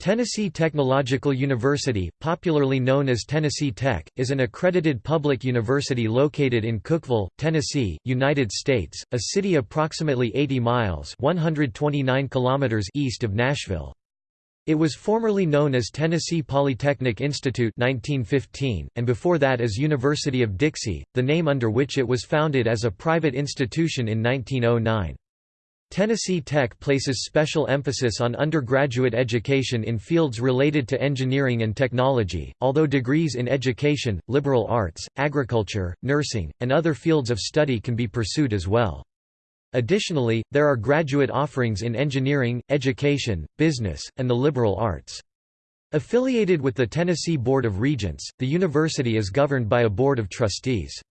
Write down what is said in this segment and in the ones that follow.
Tennessee Technological University, popularly known as Tennessee Tech, is an accredited public university located in Cookeville, Tennessee, United States, a city approximately 80 miles 129 kilometers east of Nashville. It was formerly known as Tennessee Polytechnic Institute 1915, and before that as University of Dixie, the name under which it was founded as a private institution in 1909. Tennessee Tech places special emphasis on undergraduate education in fields related to engineering and technology, although degrees in education, liberal arts, agriculture, nursing, and other fields of study can be pursued as well. Additionally, there are graduate offerings in engineering, education, business, and the liberal arts. Affiliated with the Tennessee Board of Regents, the university is governed by a board of trustees.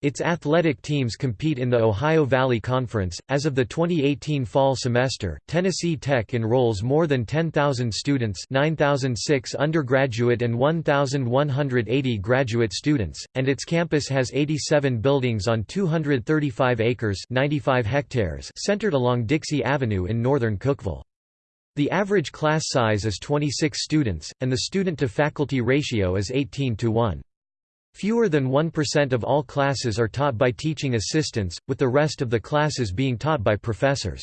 Its athletic teams compete in the Ohio Valley Conference. As of the 2018 fall semester, Tennessee Tech enrolls more than 10,000 students, 9,006 undergraduate and 1,180 graduate students, and its campus has 87 buildings on 235 acres, 95 hectares, centered along Dixie Avenue in northern Cookeville. The average class size is 26 students, and the student-to-faculty ratio is 18 to 1. Fewer than 1% of all classes are taught by teaching assistants, with the rest of the classes being taught by professors.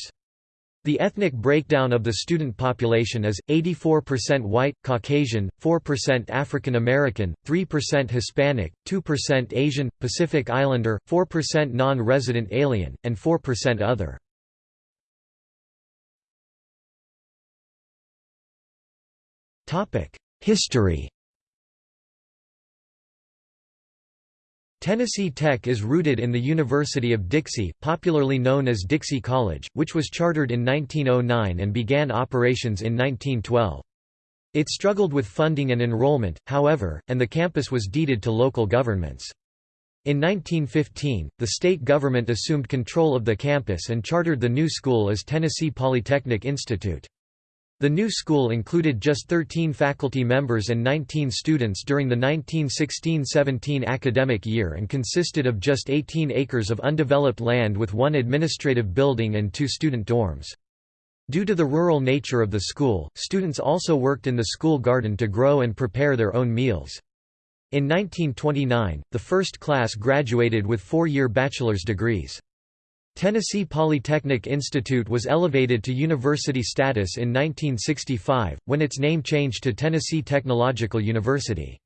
The ethnic breakdown of the student population is, 84% white, Caucasian, 4% African American, 3% Hispanic, 2% Asian, Pacific Islander, 4% non-resident alien, and 4% other. History Tennessee Tech is rooted in the University of Dixie, popularly known as Dixie College, which was chartered in 1909 and began operations in 1912. It struggled with funding and enrollment, however, and the campus was deeded to local governments. In 1915, the state government assumed control of the campus and chartered the new school as Tennessee Polytechnic Institute. The new school included just 13 faculty members and 19 students during the 1916–17 academic year and consisted of just 18 acres of undeveloped land with one administrative building and two student dorms. Due to the rural nature of the school, students also worked in the school garden to grow and prepare their own meals. In 1929, the first class graduated with four-year bachelor's degrees. Tennessee Polytechnic Institute was elevated to university status in 1965, when its name changed to Tennessee Technological University.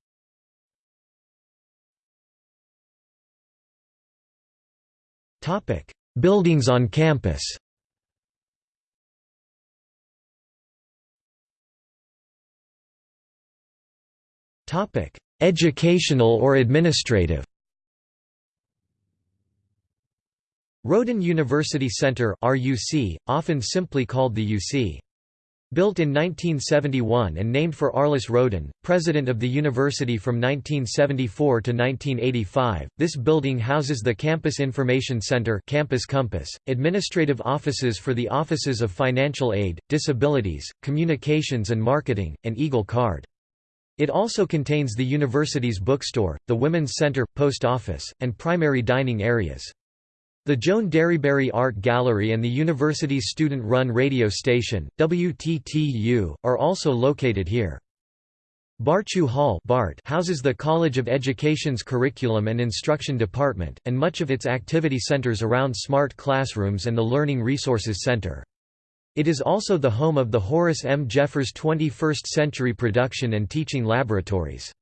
Buildings on campus Educational or administrative Roaden University Center RUC, often simply called the UC. Built in 1971 and named for Arliss Roaden, president of the university from 1974 to 1985, this building houses the Campus Information Center Campus Compass, administrative offices for the Offices of Financial Aid, Disabilities, Communications and Marketing, and Eagle Card. It also contains the university's bookstore, the Women's Center, post office, and primary dining areas. The Joan Derryberry Art Gallery and the university's student-run radio station, WTTU, are also located here. Bartoo Hall BART houses the College of Education's Curriculum and Instruction Department, and much of its activity centers around smart classrooms and the Learning Resources Center. It is also the home of the Horace M. Jeffers 21st Century Production and Teaching Laboratories.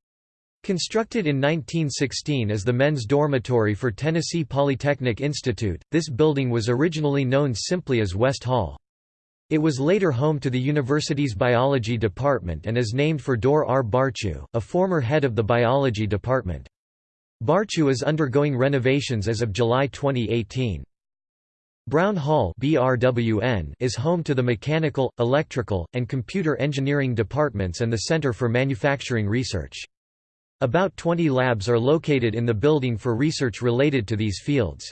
Constructed in 1916 as the men's dormitory for Tennessee Polytechnic Institute, this building was originally known simply as West Hall. It was later home to the university's biology department and is named for Dorr R. Bartoo, a former head of the biology department. Bartoo is undergoing renovations as of July 2018. Brown Hall is home to the mechanical, electrical, and computer engineering departments and the Center for Manufacturing Research. About 20 labs are located in the building for research related to these fields.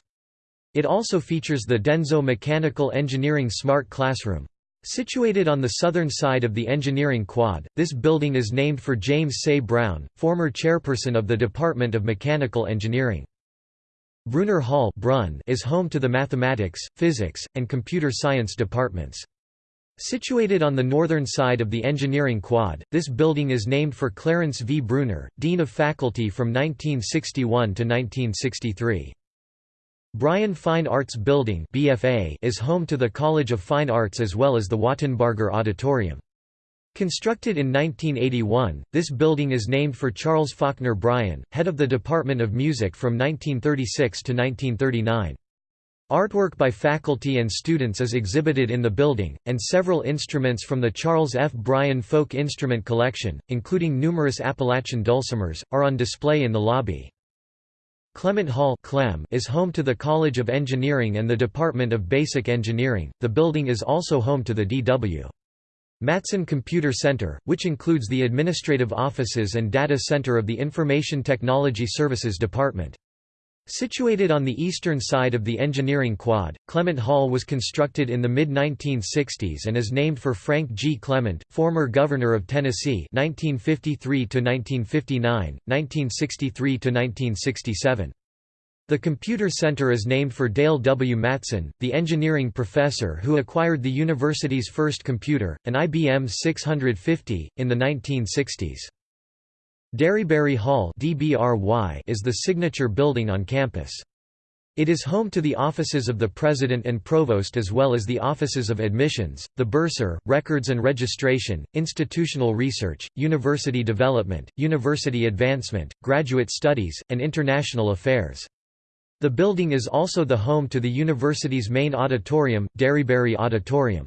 It also features the Denso Mechanical Engineering Smart Classroom. Situated on the southern side of the engineering quad, this building is named for James Seay Brown, former chairperson of the Department of Mechanical Engineering. Bruner Hall Brun is home to the mathematics, physics, and computer science departments. Situated on the northern side of the engineering quad, this building is named for Clarence V. Bruner, Dean of Faculty from 1961 to 1963. Bryan Fine Arts Building BFA is home to the College of Fine Arts as well as the Wattenbarger Auditorium. Constructed in 1981, this building is named for Charles Faulkner Bryan, head of the Department of Music from 1936 to 1939. Artwork by faculty and students is exhibited in the building, and several instruments from the Charles F. Bryan Folk Instrument Collection, including numerous Appalachian dulcimers, are on display in the lobby. Clement Hall is home to the College of Engineering and the Department of Basic Engineering. The building is also home to the D.W. Matson Computer Center, which includes the administrative offices and data center of the Information Technology Services Department. Situated on the eastern side of the engineering quad, Clement Hall was constructed in the mid-1960s and is named for Frank G. Clement, former governor of Tennessee 1953–1959, 1963–1967. The Computer Center is named for Dale W. Matson, the engineering professor who acquired the university's first computer, an IBM 650, in the 1960s. Derryberry Hall is the signature building on campus. It is home to the offices of the President and Provost as well as the offices of Admissions, the Bursar, Records and Registration, Institutional Research, University Development, University Advancement, Graduate Studies, and International Affairs. The building is also the home to the university's main auditorium, Derryberry Auditorium.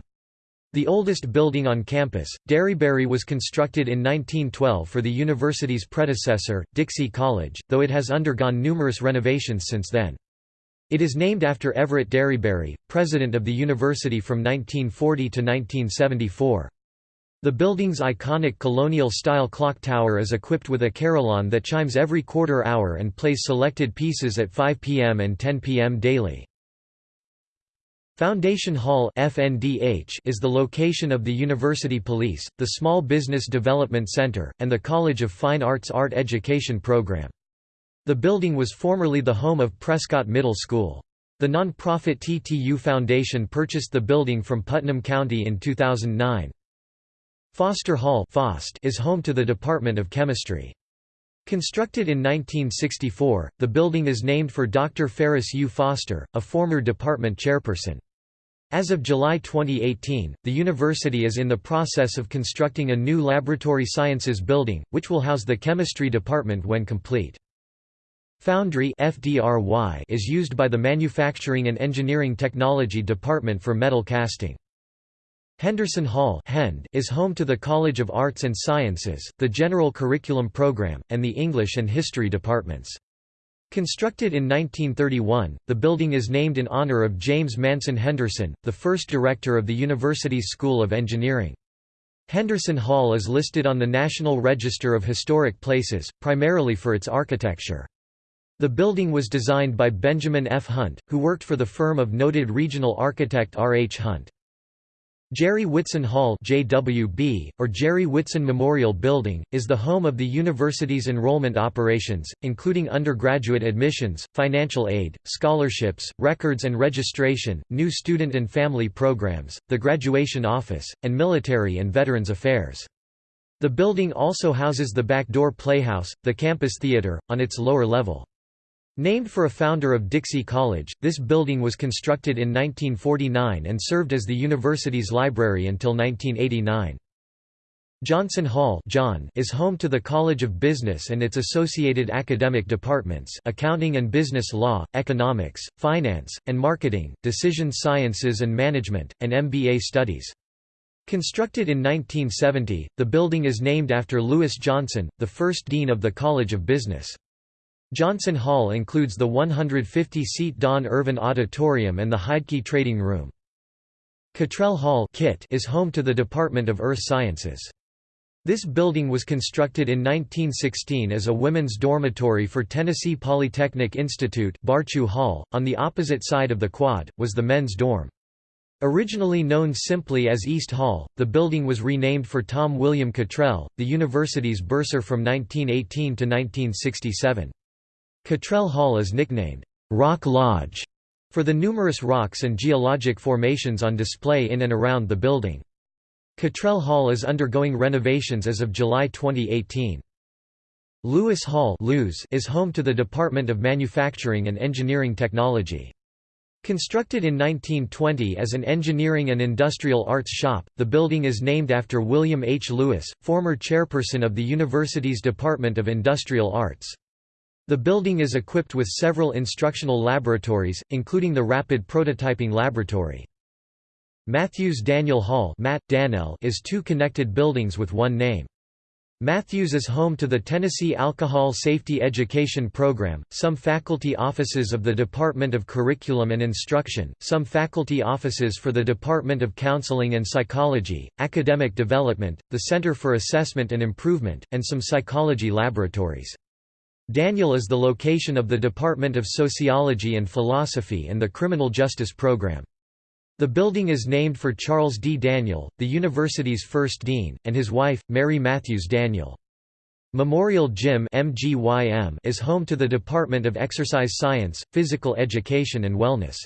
The oldest building on campus, Derryberry was constructed in 1912 for the university's predecessor, Dixie College, though it has undergone numerous renovations since then. It is named after Everett Derryberry, president of the university from 1940 to 1974. The building's iconic colonial-style clock tower is equipped with a carillon that chimes every quarter hour and plays selected pieces at 5 p.m. and 10 p.m. daily. Foundation Hall FNDH is the location of the University Police, the Small Business Development Center, and the College of Fine Arts Art Education Program. The building was formerly the home of Prescott Middle School. The non-profit TTU Foundation purchased the building from Putnam County in 2009. Foster Hall is home to the Department of Chemistry. Constructed in 1964, the building is named for Dr. Ferris U. Foster, a former department chairperson. As of July 2018, the university is in the process of constructing a new laboratory sciences building, which will house the chemistry department when complete. Foundry FDRY is used by the Manufacturing and Engineering Technology Department for metal casting. Henderson Hall is home to the College of Arts and Sciences, the General Curriculum Program, and the English and History departments. Constructed in 1931, the building is named in honor of James Manson Henderson, the first director of the university's School of Engineering. Henderson Hall is listed on the National Register of Historic Places, primarily for its architecture. The building was designed by Benjamin F. Hunt, who worked for the firm of noted regional architect R. H. Hunt. Jere Whitson Hall JWB, or Jere Whitson Memorial Building, is the home of the university's enrollment operations, including undergraduate admissions, financial aid, scholarships, records and registration, new student and family programs, the graduation office, and military and veterans affairs. The building also houses the Backdoor Playhouse, the campus theater, on its lower level. Named for a founder of Dixie College, this building was constructed in 1949 and served as the university's library until 1989. Johnson Hall John is home to the College of Business and its associated academic departments accounting and business law, economics, finance, and marketing, decision sciences and management, and MBA studies. Constructed in 1970, the building is named after Lewis Johnson, the first dean of the College of Business. Johnson Hall includes the 150-seat Don Irvin Auditorium and the Heidke Trading Room. Cottrell Hall is home to the Department of Earth Sciences. This building was constructed in 1916 as a women's dormitory for Tennessee Polytechnic Institute Bartoo Hall, on the opposite side of the quad, was the men's dorm. Originally known simply as East Hall, the building was renamed for Tom William Cottrell, the university's bursar from 1918 to 1967. Cottrell Hall is nicknamed, "'Rock Lodge' for the numerous rocks and geologic formations on display in and around the building. Cottrell Hall is undergoing renovations as of July 2018. Lewis Hall is home to the Department of Manufacturing and Engineering Technology. Constructed in 1920 as an engineering and industrial arts shop, the building is named after William H. Lewis, former chairperson of the university's Department of Industrial Arts. The building is equipped with several instructional laboratories, including the Rapid Prototyping Laboratory. Matthews Daniel Hall Matt, is two connected buildings with one name. Matthews is home to the Tennessee Alcohol Safety Education Program, some faculty offices of the Department of Curriculum and Instruction, some faculty offices for the Department of Counseling and Psychology, Academic Development, the Center for Assessment and Improvement, and some psychology laboratories. Daniel is the location of the Department of Sociology and Philosophy and the Criminal Justice Program. The building is named for Charles D. Daniel, the university's first dean, and his wife, Mary Matthews Daniel. Memorial Gym is home to the Department of Exercise Science, Physical Education and Wellness.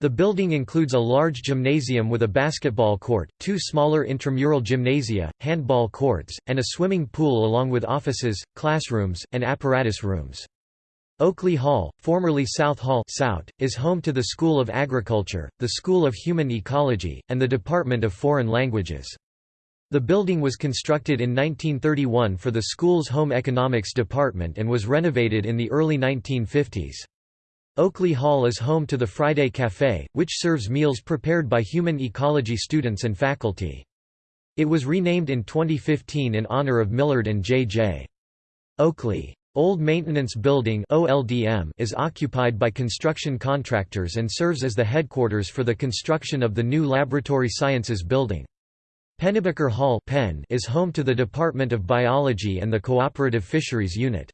The building includes a large gymnasium with a basketball court, two smaller intramural gymnasia, handball courts, and a swimming pool along with offices, classrooms, and apparatus rooms. Oakley Hall, formerly South Hall Sout, is home to the School of Agriculture, the School of Human Ecology, and the Department of Foreign Languages. The building was constructed in 1931 for the school's home economics department and was renovated in the early 1950s. Oakley Hall is home to the Friday Café, which serves meals prepared by human ecology students and faculty. It was renamed in 2015 in honor of Millard and J.J. Oakley. Old Maintenance Building is occupied by construction contractors and serves as the headquarters for the construction of the new Laboratory Sciences Building. Pennebaker Hall is home to the Department of Biology and the Cooperative Fisheries Unit.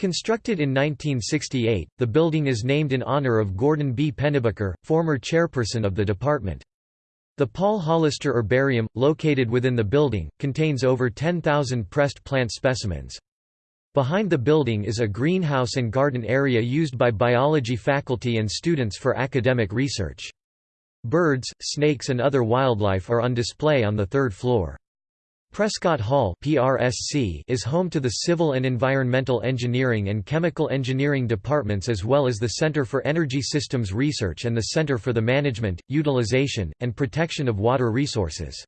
Constructed in 1968, the building is named in honor of Gordon B. Pennebaker, former chairperson of the department. The Paul Hollister Herbarium, located within the building, contains over 10,000 pressed plant specimens. Behind the building is a greenhouse and garden area used by biology faculty and students for academic research. Birds, snakes and other wildlife are on display on the third floor. Prescott Hall PRSC is home to the Civil and Environmental Engineering and Chemical Engineering departments as well as the Center for Energy Systems Research and the Center for the Management, Utilization, and Protection of Water Resources.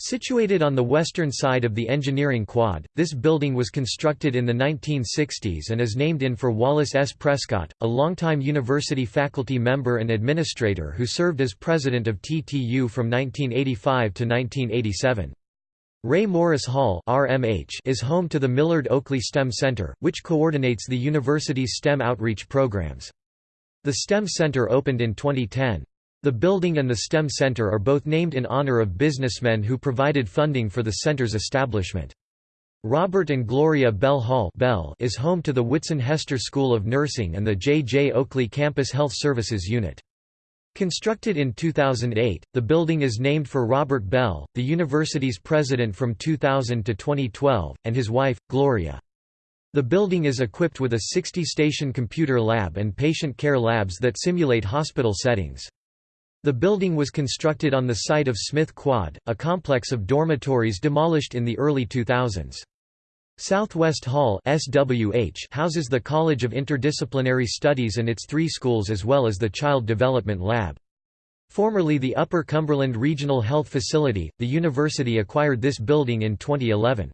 Situated on the western side of the engineering quad, this building was constructed in the 1960s and is named in for Wallace S. Prescott, a longtime university faculty member and administrator who served as president of TTU from 1985 to 1987. Ray Morris Hall RMH is home to the Millard Oakley STEM Center, which coordinates the university's STEM outreach programs. The STEM Center opened in 2010. The building and the STEM Center are both named in honor of businessmen who provided funding for the center's establishment. Robert and Gloria Bell Hall Bell is home to the Whitson Hester School of Nursing and the J. J. Oakley Campus Health Services Unit. Constructed in 2008, the building is named for Robert Bell, the university's president from 2000 to 2012, and his wife, Gloria. The building is equipped with a 60-station computer lab and patient care labs that simulate hospital settings. The building was constructed on the site of Smith Quad, a complex of dormitories demolished in the early 2000s. Southwest Hall SWH houses the College of Interdisciplinary Studies and its three schools as well as the Child Development Lab. Formerly the Upper Cumberland Regional Health Facility, the university acquired this building in 2011.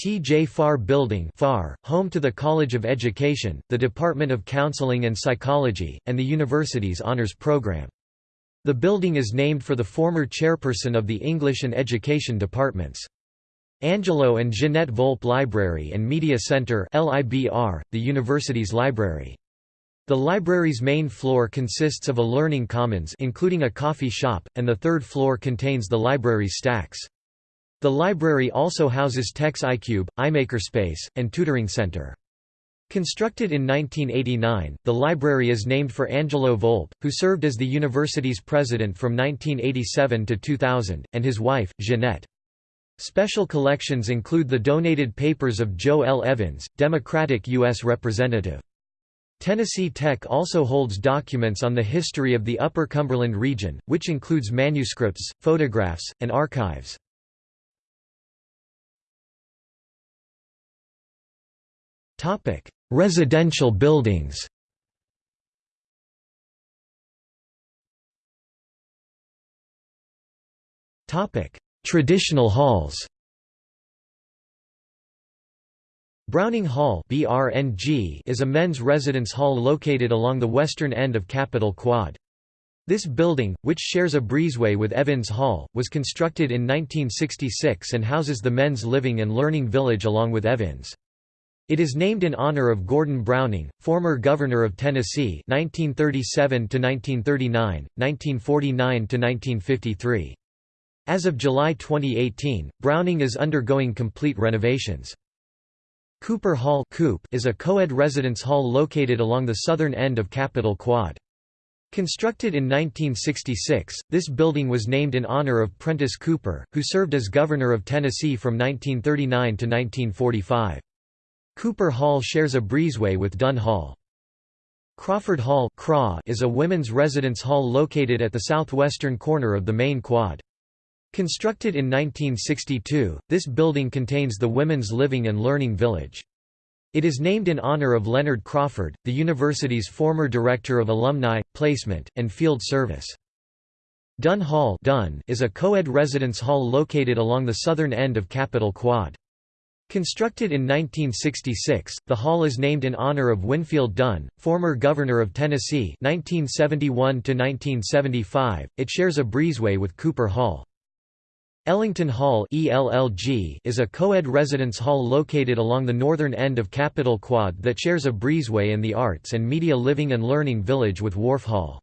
T. J. Farr Building FAR, home to the College of Education, the Department of Counseling and Psychology, and the university's honors program. The building is named for the former chairperson of the English and Education departments. Angelo and Jeanette Volpe Library and Media Center the university's library. The library's main floor consists of a learning commons including a coffee shop, and the third floor contains the library's stacks. The library also houses Tex iCube, iMakerspace, and tutoring center. Constructed in 1989, the library is named for Angelo Volpe, who served as the university's president from 1987 to 2000, and his wife, Jeanette. Special collections include the donated papers of Joe L. Evins, Democratic U.S. Representative. Tennessee Tech also holds documents on the history of the Upper Cumberland region, which includes manuscripts, photographs, and archives. Residential buildings Traditional halls Browning Hall is a men's residence hall located along the western end of Capitol Quad. This building, which shares a breezeway with Evins Hall, was constructed in 1966 and houses the men's living and learning village along with Evins. It is named in honor of Gordon Browning, former governor of Tennessee 1937 1939, 1949 1953. As of July 2018, Browning is undergoing complete renovations. Cooper Hall is a co-ed residence hall located along the southern end of Capitol Quad. Constructed in 1966, this building was named in honor of Prentice Cooper, who served as governor of Tennessee from 1939 to 1945. Cooper Hall shares a breezeway with Dunn Hall. Crawford Hall is a women's residence hall located at the southwestern corner of the main quad. Constructed in 1962, this building contains the Women's Living and Learning Village. It is named in honor of Leonard Crawford, the university's former director of alumni, placement, and field service. Dunn Hall Dunn is a co-ed residence hall located along the southern end of Capitol Quad. Constructed in 1966, the hall is named in honor of Winfield Dunn, former governor of Tennessee 1971 -1975. It shares a breezeway with Cooper Hall. Ellington Hall is a co-ed residence hall located along the northern end of Capitol Quad that shares a breezeway and the Arts and Media Living and Learning Village with Warf Hall.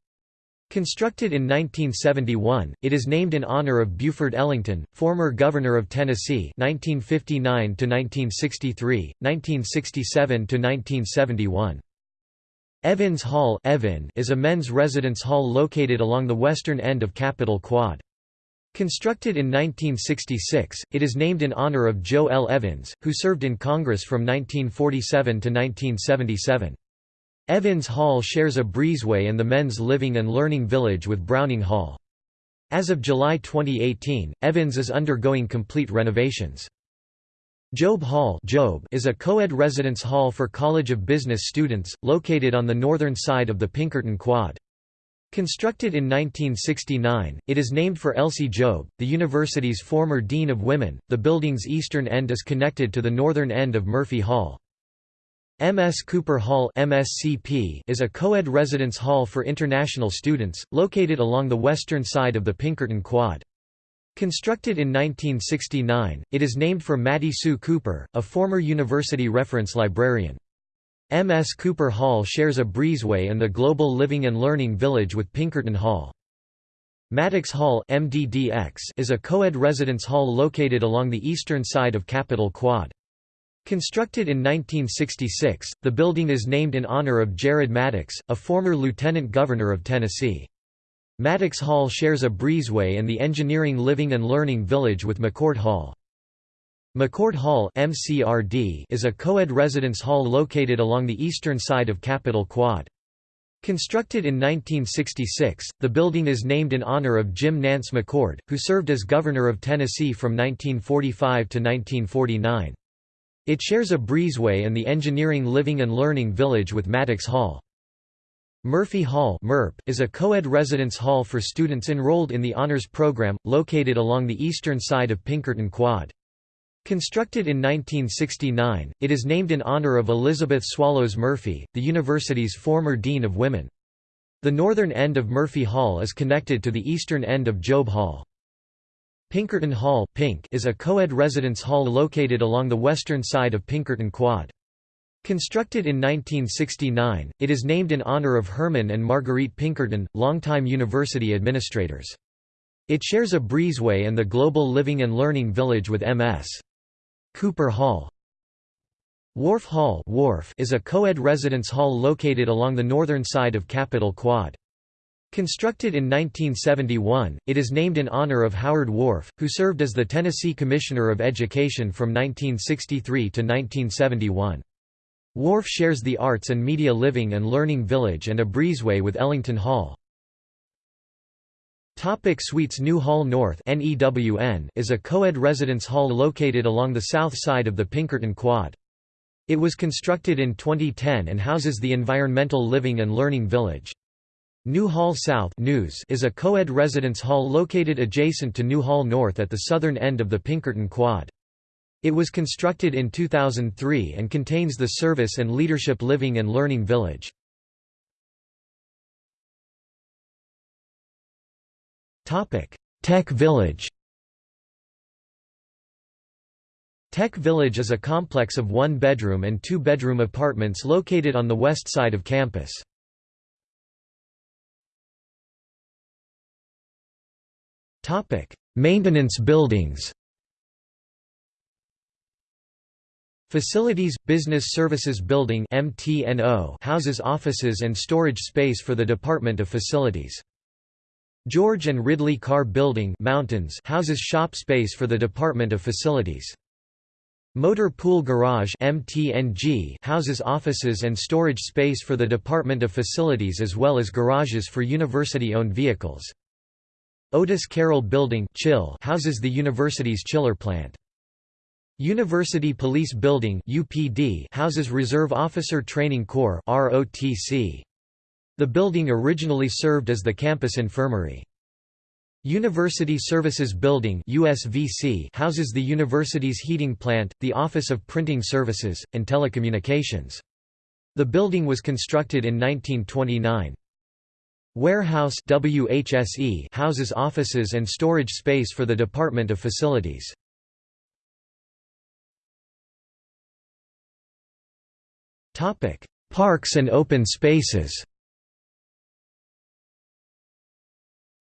Constructed in 1971, it is named in honor of Buford Ellington, former governor of Tennessee 1959 1963, 1967 1971. Evins Hall Evan is a men's residence hall located along the western end of Capitol Quad. Constructed in 1966, it is named in honor of Joe L. Evins, who served in Congress from 1947 to 1977. Evins Hall shares a breezeway and the men's living and learning village with Browning Hall. As of July 2018, Evins is undergoing complete renovations. Jobe Hall Jobe is a co-ed residence hall for College of Business students, located on the northern side of the Pinkerton Quad. Constructed in 1969, it is named for Elsie Jobe, the university's former Dean of Women. The building's eastern end is connected to the northern end of Murphy Hall. MS Cooper Hall MSCP is a co-ed residence hall for international students, located along the western side of the Pinkerton Quad. Constructed in 1969, it is named for Mattie Sue Cooper, a former university reference librarian. MS Cooper Hall shares a breezeway and the Global Living and Learning Village with Pinkerton Hall. Maddux Hall MDDX is a co-ed residence hall located along the eastern side of Capitol Quad. Constructed in 1966, the building is named in honor of Jared Maddux, a former lieutenant governor of Tennessee. Maddux Hall shares a breezeway and the Engineering Living and Learning Village with McCord Hall. McCord Hall MCRD is a co-ed residence hall located along the eastern side of Capitol Quad. Constructed in 1966, the building is named in honor of Jim Nance McCord, who served as governor of Tennessee from 1945 to 1949. It shares a breezeway and the Engineering Living and Learning Village with Maddux Hall. Murphy Hall is a co-ed residence hall for students enrolled in the Honors Program, located along the eastern side of Pinkerton Quad. Constructed in 1969, it is named in honor of Elizabeth Swallows Murphy, the university's former Dean of Women. The northern end of Murphy Hall is connected to the eastern end of Jobe Hall. Pinkerton Hall Pink is a co-ed residence hall located along the western side of Pinkerton Quad. Constructed in 1969, it is named in honor of Herman and Marguerite Pinkerton, longtime university administrators. It shares a breezeway and the Global Living and Learning Village with MS. Cooper Hall Warf Hall Warf is a co-ed residence hall located along the northern side of Capitol Quad. Constructed in 1971, it is named in honor of Howard Warf, who served as the Tennessee Commissioner of Education from 1963 to 1971. Warf shares the Arts and Media Living and Learning Village and a breezeway with Ellington Hall. Topic Suites New Hall North is a co-ed residence hall located along the south side of the Pinkerton Quad. It was constructed in 2010 and houses the Environmental Living and Learning Village. New Hall South is a co-ed residence hall located adjacent to New Hall North at the southern end of the Pinkerton Quad. It was constructed in 2003 and contains the Service and Leadership Living and Learning Village. Tech Village Tech Village is a complex of one-bedroom and two-bedroom apartments located on the west side of campus. Maintenance buildings Facilities – Business Services Building houses offices and storage space for the Department of Facilities. George and Ridley Carr Building Mountains houses shop space for the Department of Facilities. Motor Pool Garage MTNG houses offices and storage space for the Department of Facilities as well as garages for university-owned vehicles. Otis Carroll Building Chill houses the university's chiller plant. University Police Building UPD houses Reserve Officer Training Corps ROTC. The building originally served as the campus infirmary. University Services Building USVC houses the university's heating plant, the Office of Printing Services, and Telecommunications. The building was constructed in 1929. Warehouse WHSE houses offices and storage space for the Department of Facilities. Parks and open spaces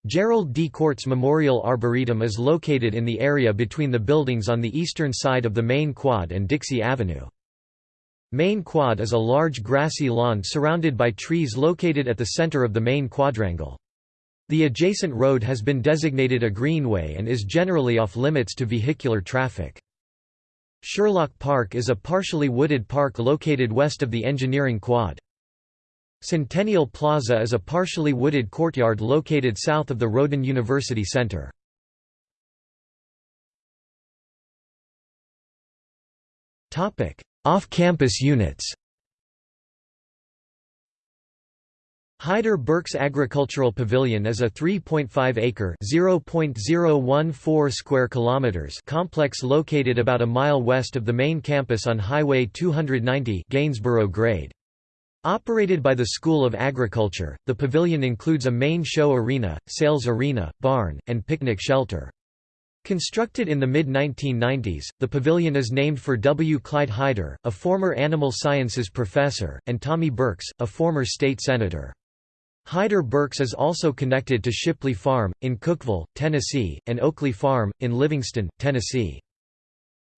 Gerald D. Courts Memorial Arboretum is located in the area between the buildings on the eastern side of the main quad and Dixie Avenue. Main Quad is a large grassy lawn surrounded by trees located at the center of the main quadrangle. The adjacent road has been designated a greenway and is generally off-limits to vehicular traffic. Sherlock Park is a partially wooded park located west of the engineering quad. Centennial Plaza is a partially wooded courtyard located south of the Roaden University Center. Off-campus units Hyder Burks Agricultural Pavilion is a 3.5-acre (0.014 square kilometers) complex located about a mile west of the main campus on Highway 290 Gainesboro Grade. Operated by the School of Agriculture, the pavilion includes a main show arena, sales arena, barn, and picnic shelter. Constructed in the mid-1990s, the pavilion is named for W. Clyde Hyder, a former animal sciences professor, and Tommy Burks, a former state senator. Hyder Burks is also connected to Shipley Farm, in Cookeville, Tennessee, and Oakley Farm, in Livingston, Tennessee.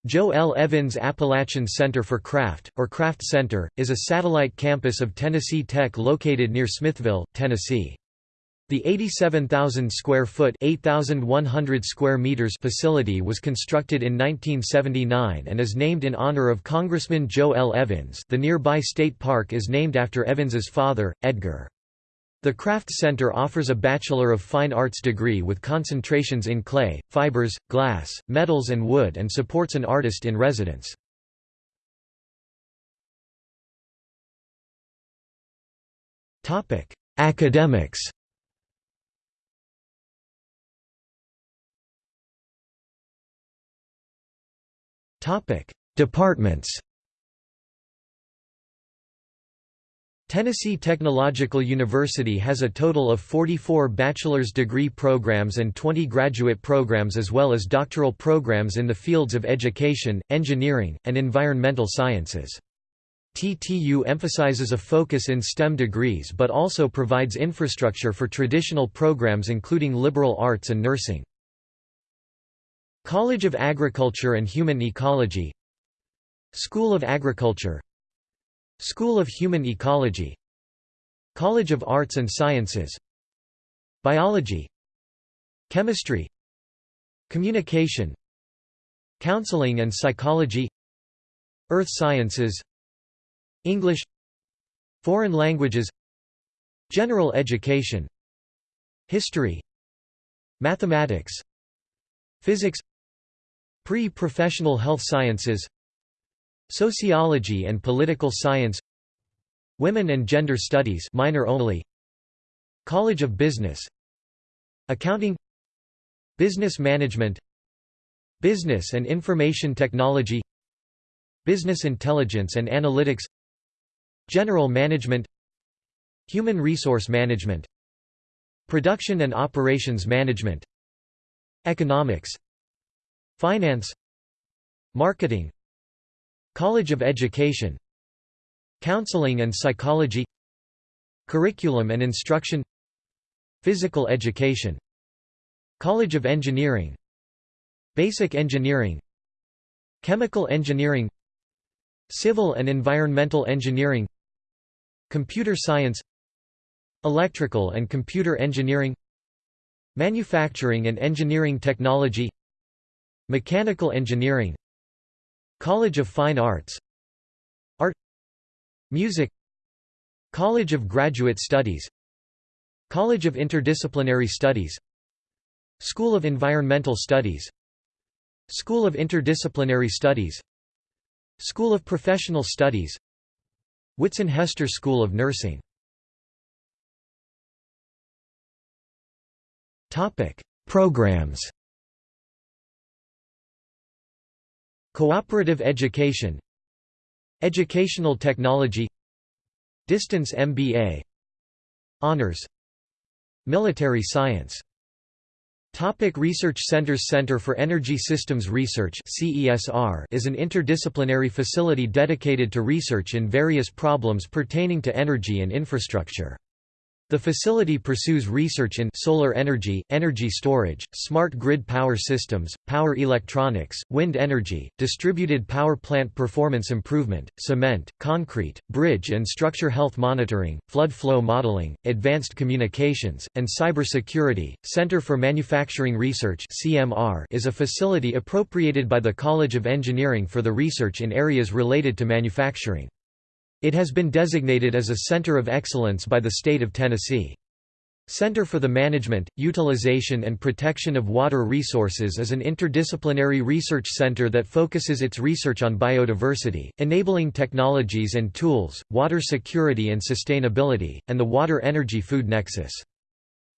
Joe L. Evins Appalachian Center for Craft, or Craft Center, is a satellite campus of Tennessee Tech located near Smithville, Tennessee. The 87,000 square foot (8,100 square meters) facility was constructed in 1979 and is named in honor of Congressman Joe L. Evins. The nearby state park is named after Evins's father, Edgar. The Craft Center offers a Bachelor of Fine Arts degree with concentrations in clay, fibers, glass, metals and wood and supports an artist in residence. Academics Departments Tennessee Technological University has a total of 44 bachelor's degree programs and 20 graduate programs as well as doctoral programs in the fields of education, engineering, and environmental sciences. TTU emphasizes a focus in STEM degrees but also provides infrastructure for traditional programs including liberal arts and nursing. College of Agriculture and Human Ecology School of Agriculture School of Human Ecology College of Arts and Sciences Biology Chemistry Communication Counseling and Psychology Earth Sciences English Foreign languages General education History Mathematics Physics Pre-professional health sciences Sociology and political science Women and gender studies minor only College of Business Accounting Business management Business and information technology Business intelligence and analytics General management Human resource management Production and operations management Economics Finance Marketing College of Education Counseling and Psychology Curriculum and Instruction Physical Education College of Engineering Basic Engineering Chemical Engineering Civil and Environmental Engineering Computer Science Electrical and Computer Engineering Manufacturing and Engineering Technology Mechanical Engineering College of Fine Arts. Art. Music. College of Graduate Studies. College of Interdisciplinary Studies. School of Environmental Studies. School of Interdisciplinary Studies. School of Professional Studies. Whitson Hester School of Nursing. Programs Cooperative education Educational technology Distance MBA Honors Military science Topic research centers Center for Energy Systems Research is an interdisciplinary facility dedicated to research in various problems pertaining to energy and infrastructure. The facility pursues research in solar energy, energy storage, smart grid power systems, power electronics, wind energy, distributed power plant performance improvement, cement, concrete, bridge and structure health monitoring, flood flow modeling, advanced communications, and cybersecurity. Center for Manufacturing Research (CMR) is a facility appropriated by the College of Engineering for the research in areas related to manufacturing. It has been designated as a Center of Excellence by the state of Tennessee. Center for the Management, Utilization and Protection of Water Resources is an interdisciplinary research center that focuses its research on biodiversity, enabling technologies and tools, water security and sustainability, and the water-energy food nexus.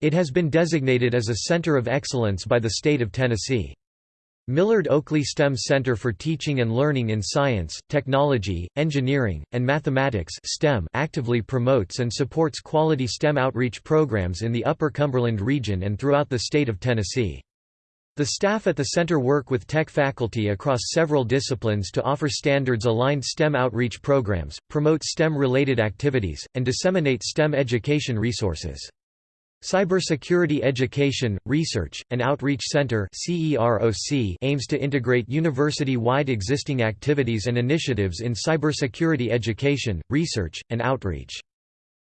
It has been designated as a Center of Excellence by the state of Tennessee. Millard Oakley STEM Center for Teaching and Learning in Science, Technology, Engineering, and Mathematics STEM actively promotes and supports quality STEM outreach programs in the Upper Cumberland region and throughout the state of Tennessee. The staff at the center work with tech faculty across several disciplines to offer standards-aligned STEM outreach programs, promote STEM-related activities, and disseminate STEM education resources. Cybersecurity Education, Research, and Outreach Center aims to integrate university-wide existing activities and initiatives in cybersecurity education, research, and outreach.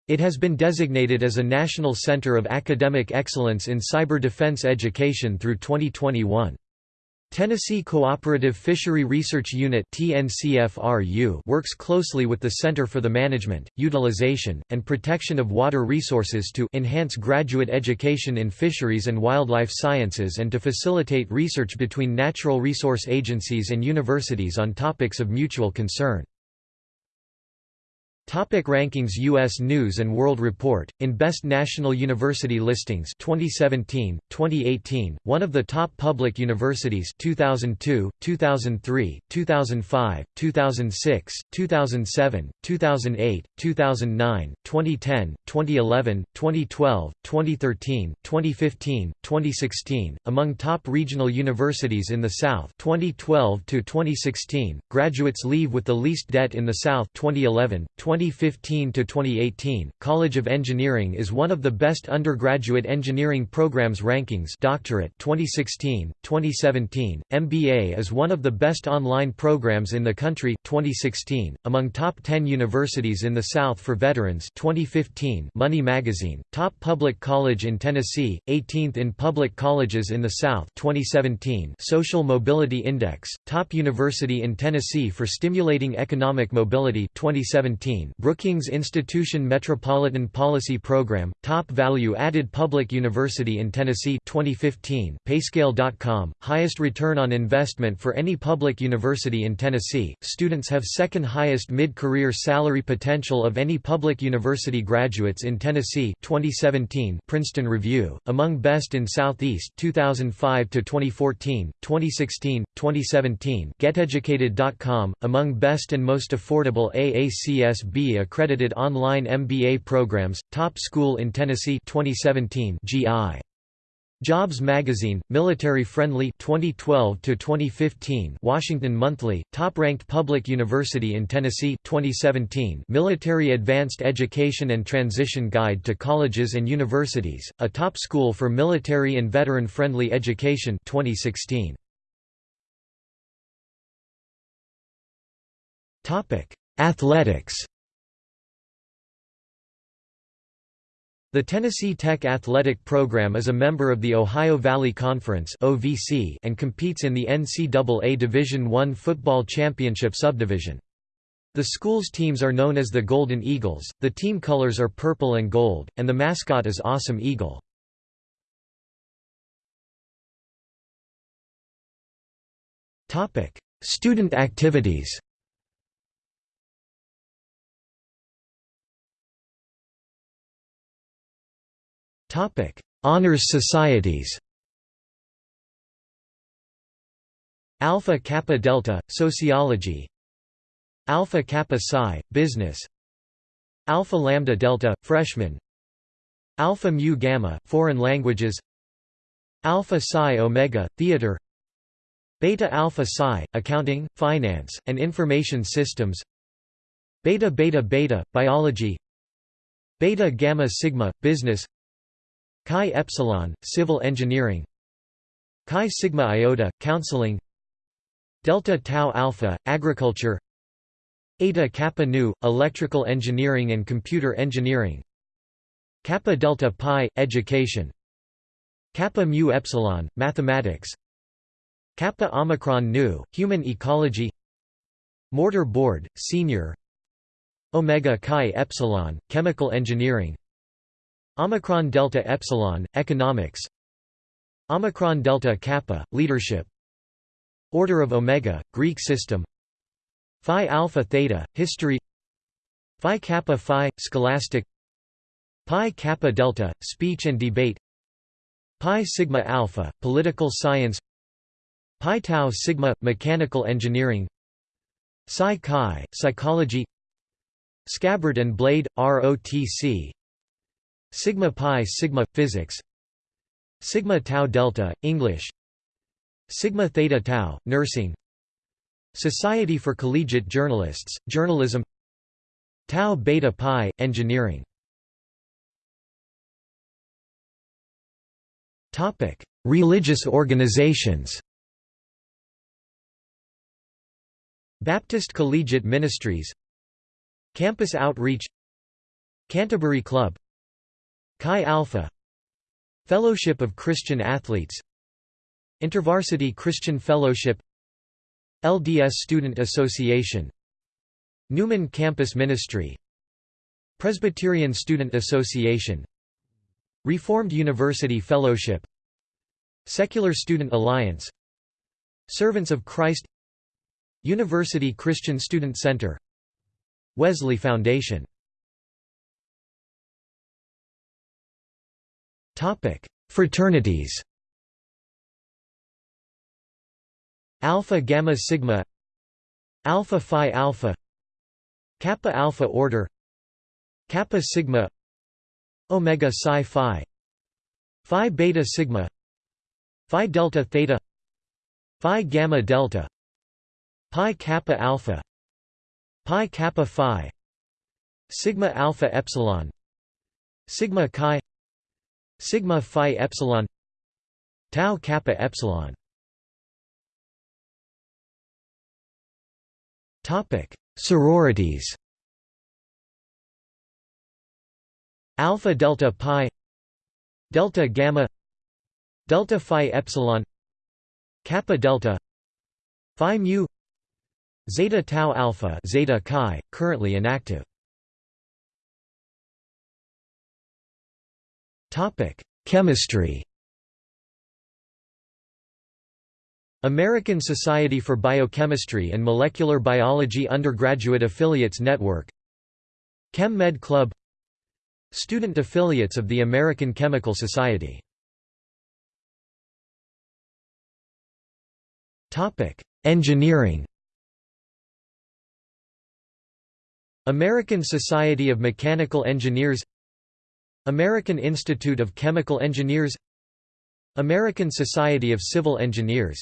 It has been designated as a National Center of Academic Excellence in Cyber Defense Education through 2021. Tennessee Cooperative Fishery Research Unit works closely with the Center for the Management, Utilization, and Protection of Water Resources to enhance graduate education in fisheries and wildlife sciences and to facilitate research between natural resource agencies and universities on topics of mutual concern. Topic rankings U.S. News & World Report, in Best National University Listings 2017, 2018, one of the top public universities 2002, 2003, 2005, 2006, 2007, 2008, 2009, 2010, 2011, 2012, 2013, 2015, 2016, among top regional universities in the South 2012 to 2016, graduates leave with the least debt in the South 2011, 20 2015 to 2018, College of Engineering is one of the best undergraduate engineering programs rankings doctorate 2016, 2017, MBA is one of the best online programs in the country 2016, among top 10 universities in the South for veterans 2015 Money Magazine, top public college in Tennessee, 18th in public colleges in the South 2017 Social Mobility Index, top university in Tennessee for stimulating economic mobility 2017 Brookings Institution Metropolitan Policy Program, Top Value Added Public University in Tennessee 2015 Payscale.com, highest return on investment for any public university in Tennessee, students have second highest mid-career salary potential of any public university graduates in Tennessee 2017 Princeton Review, among best in Southeast 2005 to 2014, 2016, 2017 GetEducated.com, among best and most affordable AACSB accredited online MBA programs, top school in Tennessee 2017 GI. Jobs Magazine, Military Friendly 2012 to 2015 Washington Monthly, top-ranked public university in Tennessee 2017 Military Advanced Education and Transition Guide to Colleges and Universities, a top school for military and veteran-friendly education 2016 Topic: Athletics. The Tennessee Tech Athletic Program is a member of the Ohio Valley Conference and competes in the NCAA Division I football championship subdivision. The school's teams are known as the Golden Eagles, the team colors are purple and gold, and the mascot is Awesome Eagle. Student activities Honors societies. Alpha Kappa Delta Sociology. Alpha Kappa Psi Business. Alpha Lambda Delta Freshman. Alpha Mu Gamma Foreign Languages. Alpha Psi Omega Theater. Beta Alpha Psi Accounting, Finance, and Information Systems. Beta Beta Beta Biology. Beta Gamma Sigma Business. Chi Epsilon, Civil Engineering. Chi Sigma Iota, Counseling. Delta Tau Alpha, Agriculture. Eta Kappa Nu, Electrical Engineering and Computer Engineering. Kappa Delta Pi, Education. Kappa Mu Epsilon, Mathematics. Kappa Omicron Nu, Human Ecology. Mortar Board, Senior. Omega Chi Epsilon, Chemical Engineering Omicron Delta Epsilon, Economics. Omicron Delta Kappa, Leadership. Order of Omega, Greek system. Phi Alpha Theta, History. Phi Kappa Phi, Scholastic. Pi Kappa Delta, Speech and Debate. Pi Sigma Alpha, Political Science. Pi Tau Sigma, Mechanical Engineering. Psi Chi, Psychology. Scabbard and Blade, ROTC Sigma pi sigma physics Sigma tau delta English Sigma theta tau nursing Society for Collegiate Journalists journalism Tau beta pi engineering. Topic Religious organizations. Baptist Collegiate Ministries Campus Outreach Canterbury Club Chi Alpha Fellowship of Christian Athletes InterVarsity Christian Fellowship LDS Student Association Newman Campus Ministry Presbyterian Student Association Reformed University Fellowship Secular Student Alliance Servants of Christ University Christian Student Center Wesley Foundation Topic: Fraternities. Alpha Gamma Sigma Alpha Phi Alpha Kappa Alpha Order Kappa Sigma Omega Psi Phi Phi Beta Sigma Phi Delta Theta Phi Gamma Delta Pi Kappa Alpha Pi Kappa Phi Sigma alpha epsilon Sigma chi Sigma phi epsilon Tau kappa epsilon. Topic Sororities. Alpha Delta Pi Delta Gamma Delta Phi Epsilon Kappa Delta Phi Mu Zeta Tau Alpha Zeta Chi, currently inactive Topic Chemistry. American Society for Biochemistry and Molecular Biology Undergraduate Affiliates Network. Chem Med Club. Student affiliates of the American Chemical Society. Engineering. American Society of Mechanical Engineers American Institute of Chemical Engineers American Society of Civil Engineers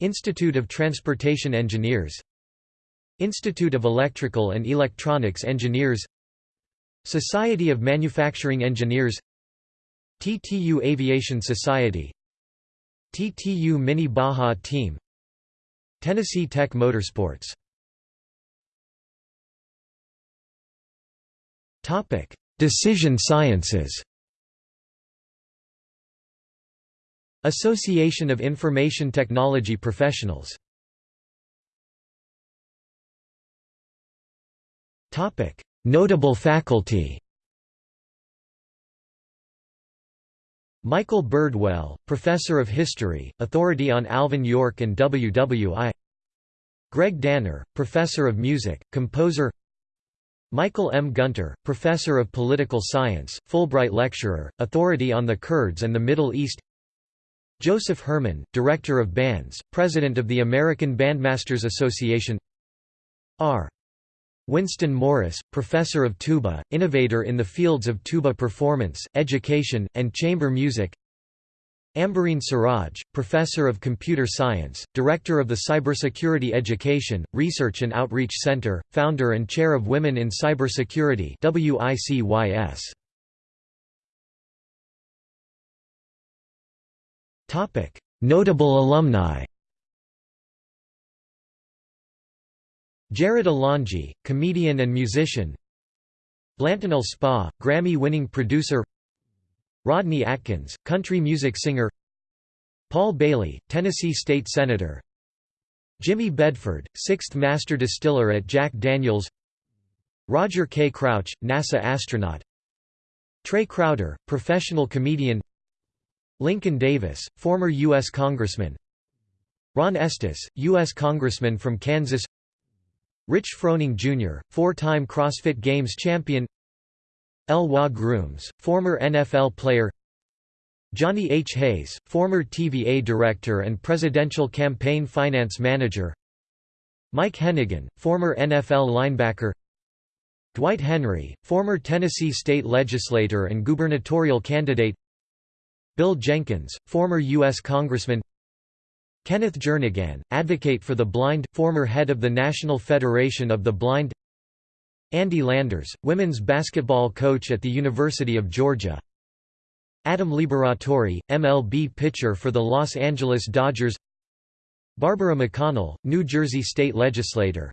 Institute of Transportation Engineers Institute of Electrical and Electronics Engineers Society of Manufacturing Engineers TTU Aviation Society TTU Mini Baja Team Tennessee Tech Motorsports Decision sciences. Association of Information Technology Professionals. Notable faculty. Michael Birdwell, Professor of History, authority on Alvin York and WWI Greg Danner, Professor of Music, composer Michael M. Gunter, Professor of Political Science, Fulbright Lecturer, authority on the Kurds and the Middle East Joseph Herman, Director of Bands, President of the American Bandmasters Association R. Winston Morris, Professor of Tuba, innovator in the fields of tuba performance, education, and chamber music Ambereen Siraj, Professor of Computer Science, Director of the Cybersecurity Education, Research and Outreach Center, Founder and Chair of Women in Cybersecurity WICYS. Notable alumni. Jarrod Alonge, comedian and musician. Blanton Alspaugh, Grammy-winning producer. Rodney Atkins, country music singer. Paul Bailey, Tennessee state senator. Jimmy Bedford, 6th master distiller at Jack Daniels. Roger K. Crouch, NASA astronaut. Trey Crowder, professional comedian Lincoln Davis, former U.S. Congressman Ron Estes, U.S. Congressman from Kansas Rich Froning Jr., four-time CrossFit Games champion Elois Grooms, former NFL player. Johnny H. Hayes, former TVA director and presidential campaign finance manager. Mike Hennigan, former NFL linebacker. Dwight Henry, former Tennessee state legislator and gubernatorial candidate. Bill Jenkins, former U.S. Congressman. Kenneth Jernigan, advocate for the blind, former head of the National Federation of the Blind Andy Landers, women's basketball coach at the University of Georgia. Adam Liberatore, MLB pitcher for the Los Angeles Dodgers. Barbara McConnell, New Jersey state legislator.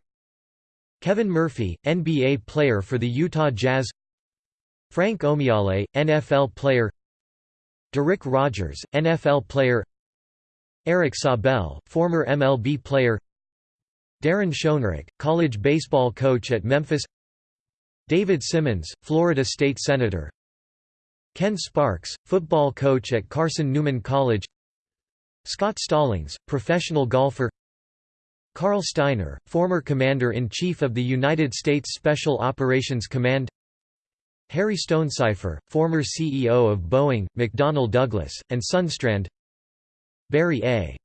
Kevin Murphy, NBA player for the Utah Jazz. Frank Omiyale, NFL player. Darick Rogers, NFL player. Eric Sabel, former MLB player. Daron Schoenrock, college baseball coach at Memphis David Simmons, Florida state senator. Ken Sparks, football coach at Carson Newman College. Scott Stallings, professional golfer. Carl Stiner, former Commander-in-Chief of the United States Special Operations Command. Harry Stonecipher, former CEO of Boeing, McDonnell Douglas, and Sundstrand. Barry A.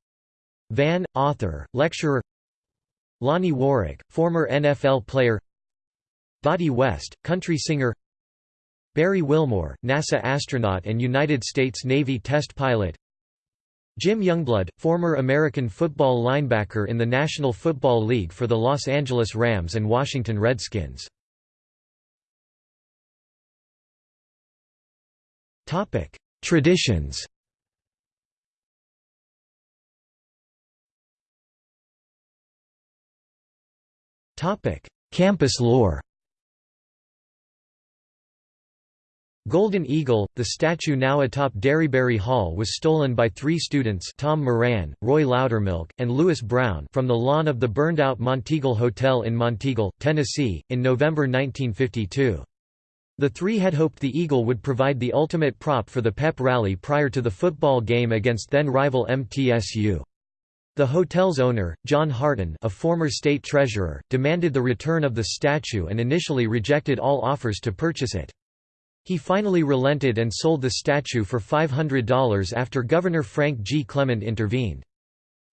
Vann, author, lecturer. Lonnie Warwick, former NFL player Dottie West, country singer Barry Wilmore, NASA astronaut and United States Navy test pilot Jim Youngblood, former American football linebacker in the National Football League for the Los Angeles Rams and Washington Redskins. Traditions Campus lore Golden Eagle, the statue now atop Derryberry Hall was stolen by three students Tom Moran, Roy Loudermilk, and Lewis Brown from the lawn of the burned-out Monteagle Hotel in Monteagle, Tennessee, in November 1952. The three had hoped the Eagle would provide the ultimate prop for the pep rally prior to the football game against then-rival MTSU. The hotel's owner, John Harton a former state treasurer, demanded the return of the statue and initially rejected all offers to purchase it. He finally relented and sold the statue for $500 after Governor Frank G. Clement intervened.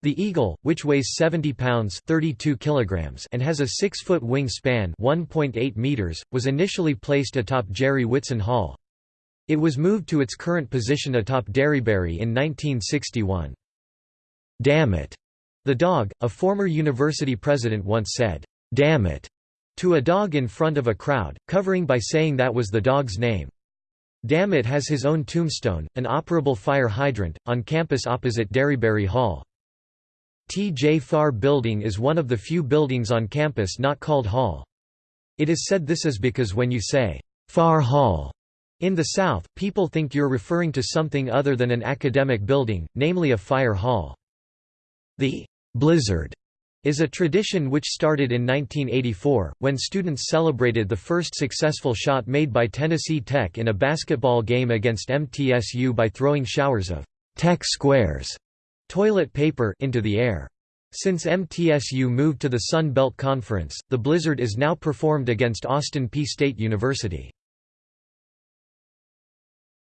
The eagle, which weighs 70 pounds 32 kilograms and has a 6-foot wingspan 1.8 meters, was initially placed atop Jere Whitson Hall. It was moved to its current position atop Derryberry in 1961. Damn it! The dog, a former university president once said, Damn it! To a dog in front of a crowd, covering by saying that was the dog's name. Damn it has his own tombstone, an operable fire hydrant, on campus opposite Derryberry Hall. T. J. Farr Building is one of the few buildings on campus not called Hall. It is said this is because when you say, Farr Hall, in the South, people think you're referring to something other than an academic building, namely a fire hall. The blizzard is a tradition which started in 1984, when students celebrated the first successful shot made by Tennessee Tech in a basketball game against MTSU by throwing showers of Tech squares toilet paper into the air. Since MTSU moved to the Sun Belt Conference, the blizzard is now performed against Austin Peay State University.